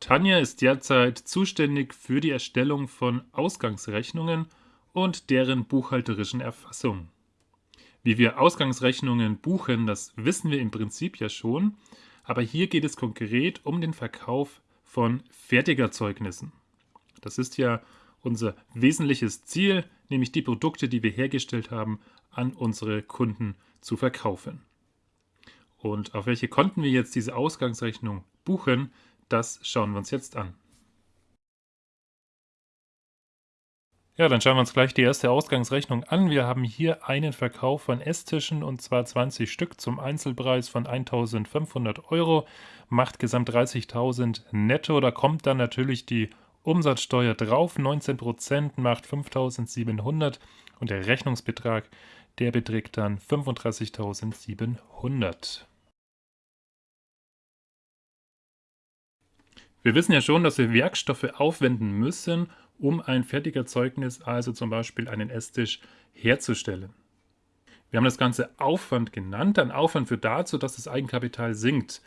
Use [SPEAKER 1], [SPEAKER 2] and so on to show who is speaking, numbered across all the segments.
[SPEAKER 1] Tanja ist derzeit zuständig für die Erstellung von Ausgangsrechnungen und deren buchhalterischen Erfassung. Wie wir Ausgangsrechnungen buchen, das wissen wir im Prinzip ja schon, aber hier geht es konkret um den Verkauf von Fertigerzeugnissen. Das ist ja unser wesentliches Ziel, nämlich die Produkte, die wir hergestellt haben, an unsere Kunden zu verkaufen. Und auf welche Konten wir jetzt diese Ausgangsrechnung buchen, das schauen wir uns jetzt an. Ja, dann schauen wir uns gleich die erste Ausgangsrechnung an. Wir haben hier einen Verkauf von Esstischen und zwar 20 Stück zum Einzelpreis von 1.500 Euro, macht gesamt 30.000 netto. Da kommt dann natürlich die Umsatzsteuer drauf, 19% macht 5.700 und der Rechnungsbetrag, der beträgt dann 35.700. Wir wissen ja schon, dass wir Werkstoffe aufwenden müssen, um ein Fertigerzeugnis, also zum Beispiel einen Esstisch, herzustellen. Wir haben das Ganze Aufwand genannt. Ein Aufwand führt dazu, dass das Eigenkapital sinkt.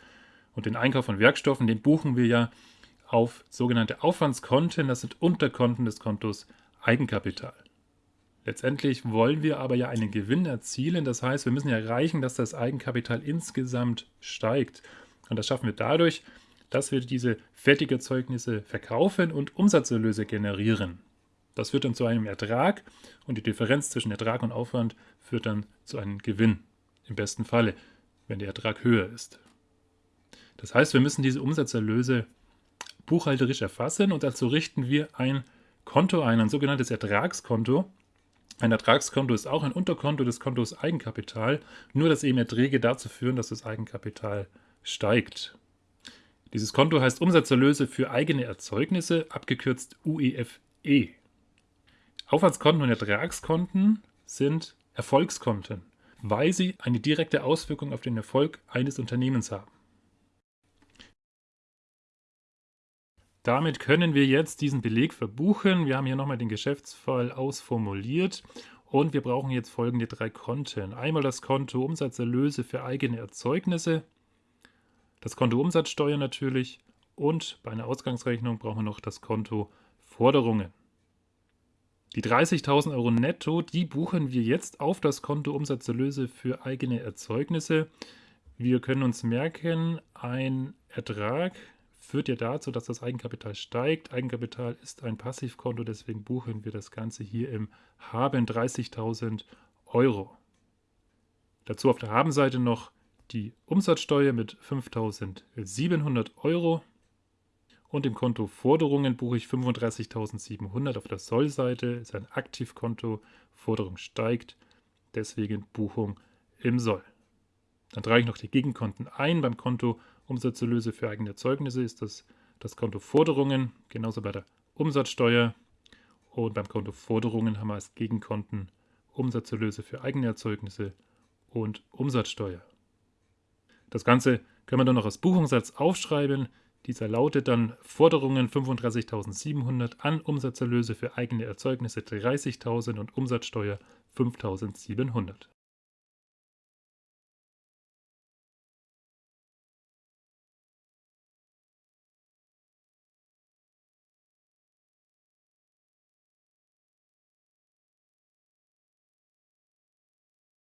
[SPEAKER 1] Und den Einkauf von Werkstoffen, den buchen wir ja auf sogenannte Aufwandskonten. Das sind Unterkonten des Kontos Eigenkapital. Letztendlich wollen wir aber ja einen Gewinn erzielen. Das heißt, wir müssen ja erreichen, dass das Eigenkapital insgesamt steigt. Und das schaffen wir dadurch, dass wir diese Fertigerzeugnisse verkaufen und Umsatzerlöse generieren. Das führt dann zu einem Ertrag und die Differenz zwischen Ertrag und Aufwand führt dann zu einem Gewinn. Im besten Falle, wenn der Ertrag höher ist. Das heißt, wir müssen diese Umsatzerlöse buchhalterisch erfassen und dazu richten wir ein Konto ein, ein sogenanntes Ertragskonto. Ein Ertragskonto ist auch ein Unterkonto des Kontos Eigenkapital, nur dass eben Erträge dazu führen, dass das Eigenkapital steigt. Dieses Konto heißt Umsatzerlöse für eigene Erzeugnisse, abgekürzt UEFE. E. Aufwandskonten und Ertragskonten sind Erfolgskonten, weil sie eine direkte Auswirkung auf den Erfolg eines Unternehmens haben. Damit können wir jetzt diesen Beleg verbuchen. Wir haben hier nochmal den Geschäftsfall ausformuliert und wir brauchen jetzt folgende drei Konten. Einmal das Konto Umsatzerlöse für eigene Erzeugnisse, das Konto Umsatzsteuer natürlich und bei einer Ausgangsrechnung brauchen wir noch das Konto Forderungen. Die 30.000 Euro netto, die buchen wir jetzt auf das Konto Umsatzerlöse für eigene Erzeugnisse. Wir können uns merken, ein Ertrag führt ja dazu, dass das Eigenkapital steigt. Eigenkapital ist ein Passivkonto, deswegen buchen wir das Ganze hier im Haben 30.000 Euro. Dazu auf der Habenseite noch die Umsatzsteuer mit 5.700 Euro und im Konto Forderungen buche ich 35.700 auf der Sollseite, ist ein Aktivkonto, Forderung steigt, deswegen Buchung im Soll. Dann trage ich noch die Gegenkonten ein. Beim Konto Umsatzerlöse für eigene Erzeugnisse ist das das Konto Forderungen, genauso bei der Umsatzsteuer. Und beim Konto Forderungen haben wir als Gegenkonten Umsatzerlöse für eigene Erzeugnisse und Umsatzsteuer. Das Ganze können wir dann noch als Buchungssatz aufschreiben. Dieser lautet dann Forderungen 35.700 an Umsatzerlöse für eigene Erzeugnisse 30.000 und Umsatzsteuer 5.700.